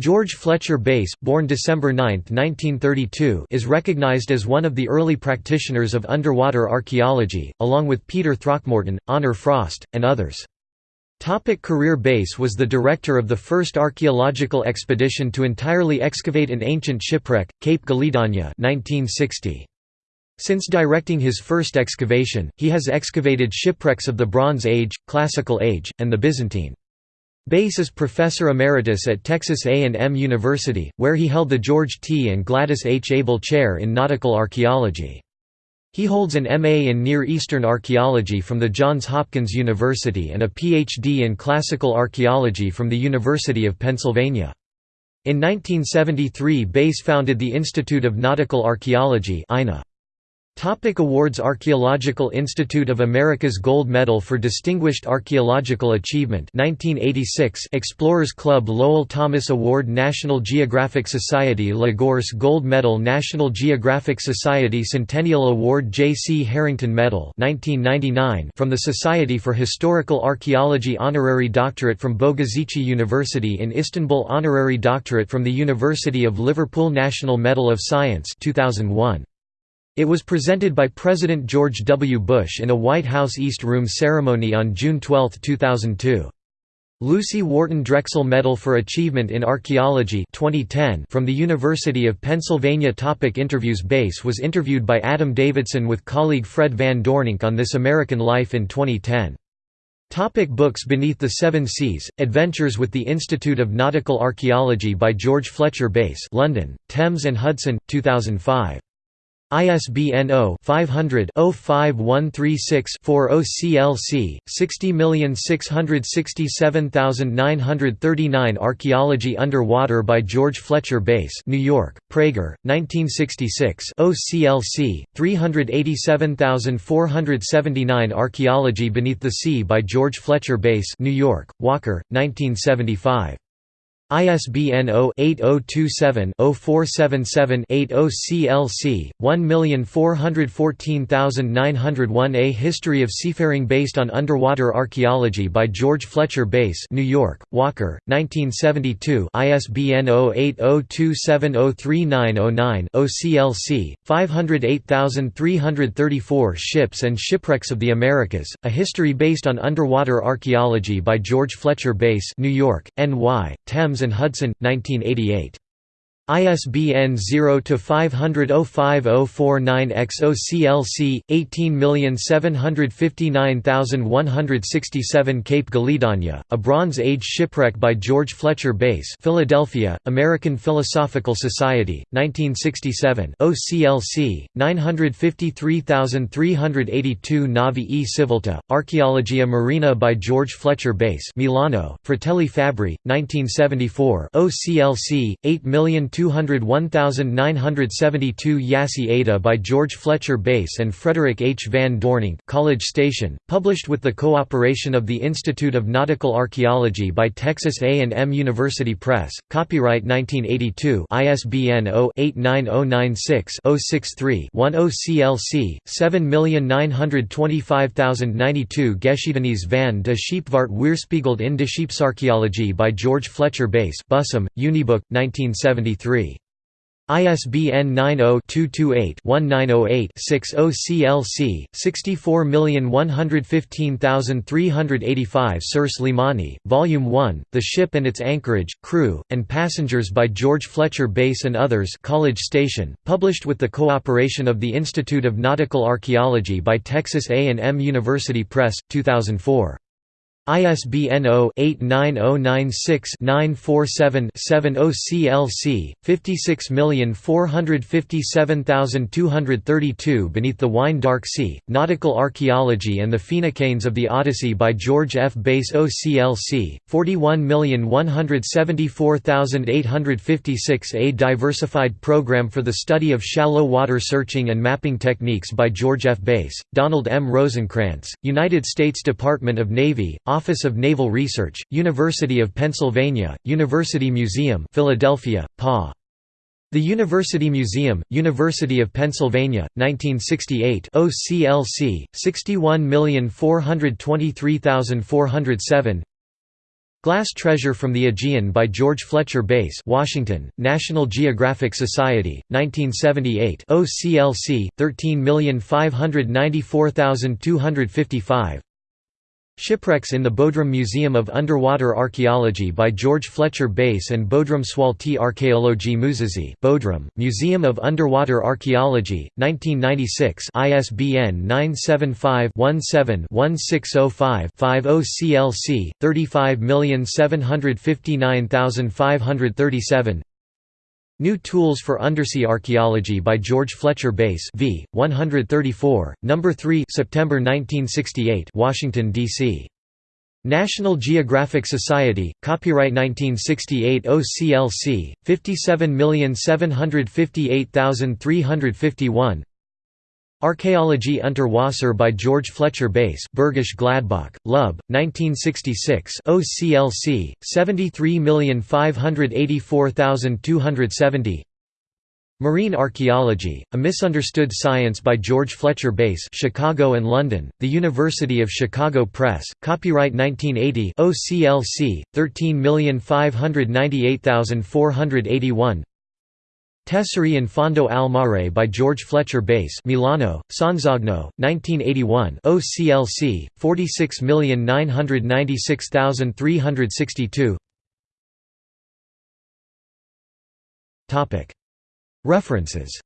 George Fletcher Bass, born December 9, 1932 is recognized as one of the early practitioners of underwater archaeology, along with Peter Throckmorton, Honor Frost, and others. Topic career Bass was the director of the first archaeological expedition to entirely excavate an ancient shipwreck, Cape Gelidonya 1960. Since directing his first excavation, he has excavated shipwrecks of the Bronze Age, Classical Age, and the Byzantine. Bass is Professor Emeritus at Texas A&M University, where he held the George T. and Gladys H. Abel Chair in Nautical Archaeology. He holds an M.A. in Near Eastern Archaeology from the Johns Hopkins University and a Ph.D. in Classical Archaeology from the University of Pennsylvania. In 1973 Bass founded the Institute of Nautical Archaeology INA. Topic awards Archaeological Institute of America's Gold Medal for Distinguished Archaeological Achievement 1986 Explorers Club Lowell Thomas Award National Geographic Society La Gorce Gold Medal National Geographic Society Centennial Award J. C. Harrington Medal 1999 from the Society for Historical Archaeology Honorary Doctorate from Bogazici University in Istanbul Honorary Doctorate from the University of Liverpool National Medal of Science 2001 it was presented by President George W. Bush in a White House East Room ceremony on June 12, 2002. Lucy Wharton Drexel Medal for Achievement in Archaeology 2010 from the University of Pennsylvania Topic Interviews Bass was interviewed by Adam Davidson with colleague Fred Van Doorninck on This American Life in 2010. Topic books Beneath the Seven Seas, Adventures with the Institute of Nautical Archaeology by George Fletcher Bass London, Thames and Hudson, 2005. ISBN 0-500-05136-4 OCLC, 60667939 Archaeology Underwater by George Fletcher Bass New York, Praeger, 1966 OCLC, 387479 Archaeology Beneath the Sea by George Fletcher Bass New York, Walker, 1975 ISBN 0-8027-0477-80 CLC, 1414901 A History of Seafaring based on Underwater Archaeology by George Fletcher Bass New York, Walker, 1972 ISBN 0802703909 OCLC, 508334 Ships and Shipwrecks of the Americas, A History based on Underwater Archaeology by George Fletcher Bass New York, NY, Thames and Hudson, 1988. ISBN 0-500-05049-X OCLC, 18759167 Cape Gelidonya, A Bronze Age Shipwreck by George Fletcher Bass Philadelphia, American Philosophical Society, 1967 OCLC, 953382 Navi e Civiltà, Archaeologia Marina by George Fletcher Bass Milano, Fratelli Fabbri, 1974 OCLC, 8 201,972 Yassi Ada by George Fletcher Bass and Frederick H. Van Doorninck College Station, published with the cooperation of the Institute of Nautical Archaeology by Texas A&M University Press, copyright 1982 ISBN 0-89096-063-10 OCLC, 7925092 Geschiedenis van de Scheepvaart weerspiegeld in de Scheepsarchaeologie by George Fletcher Bass Bussum, Unibook, 1973 ISBN 90-228-1908-6 OCLC, 64115385 Serçe Limanı, Volume 1, The Ship and Its Anchorage, Crew, and Passengers by George Fletcher Bass and Others College Station, published with the cooperation of the Institute of Nautical Archaeology by Texas A&M University Press, 2004. ISBN 0-89096-947-7 OCLC, 56457232 Beneath the Wine Dark Sea, Nautical Archaeology and the Phoenicians of the Odyssey by George F. Bass OCLC, 41174856 A Diversified Program for the Study of Shallow Water Searching and Mapping Techniques by George F. Bass, Donald M. Rosenkrantz, United States Department of Navy, Office of Naval Research, University of Pennsylvania, University Museum Philadelphia, PA. The University Museum, University of Pennsylvania, 1968 OCLC, 61423407 Glass Treasure from the Aegean by George Fletcher Bass Washington, National Geographic Society, 1978 OCLC, 13594255 Shipwrecks in the Bodrum Museum of Underwater Archaeology by George Fletcher Bass and Bodrum Sualtı Arkeoloji Müzesi Bodrum, Museum of Underwater Archaeology, 1996 ISBN 975-17-1605-5 OCLC, 35759537 New Tools for Undersea Archaeology by George Fletcher Bass v. 134, No. 3 September 1968 Washington, D.C. National Geographic Society, copyright 1968 OCLC, 57758351 Archaeologie unter Wasser by George Fletcher Bass Bergisch Gladbach, Lub, 1966 OCLC, 73584270 Marine Archaeology, A Misunderstood Science by George Fletcher Bass Chicago and London, The University of Chicago Press, copyright 1980 OCLC, 13598481 Tesori in Fondo al Mare by George Fletcher Bass Milano, Sonzogno, 1981 OCLC, 46996362 References